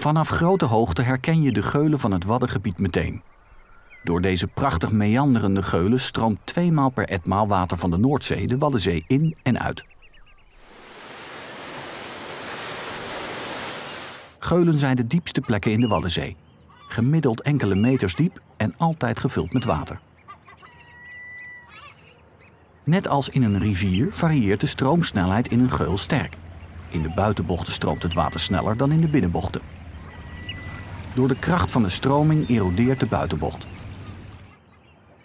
Vanaf grote hoogte herken je de geulen van het Waddengebied meteen. Door deze prachtig meanderende geulen stroomt tweemaal per etmaal water van de Noordzee de Waddenzee in en uit. Geulen zijn de diepste plekken in de Waddenzee. Gemiddeld enkele meters diep en altijd gevuld met water. Net als in een rivier varieert de stroomsnelheid in een geul sterk. In de buitenbochten stroomt het water sneller dan in de binnenbochten. Door de kracht van de stroming erodeert de buitenbocht.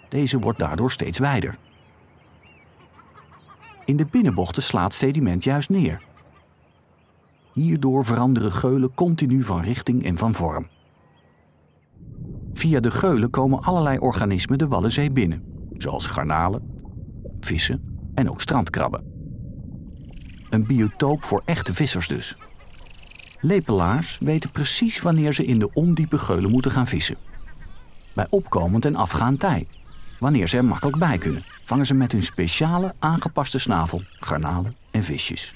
Deze wordt daardoor steeds wijder. In de binnenbochten slaat sediment juist neer. Hierdoor veranderen geulen continu van richting en van vorm. Via de geulen komen allerlei organismen de Waddenzee binnen, zoals garnalen, vissen en ook strandkrabben. Een biotoop voor echte vissers dus. Lepelaars weten precies wanneer ze in de ondiepe geulen moeten gaan vissen. Bij opkomend en afgaand tij. Wanneer ze er makkelijk bij kunnen, vangen ze met hun speciale aangepaste snavel garnalen en visjes.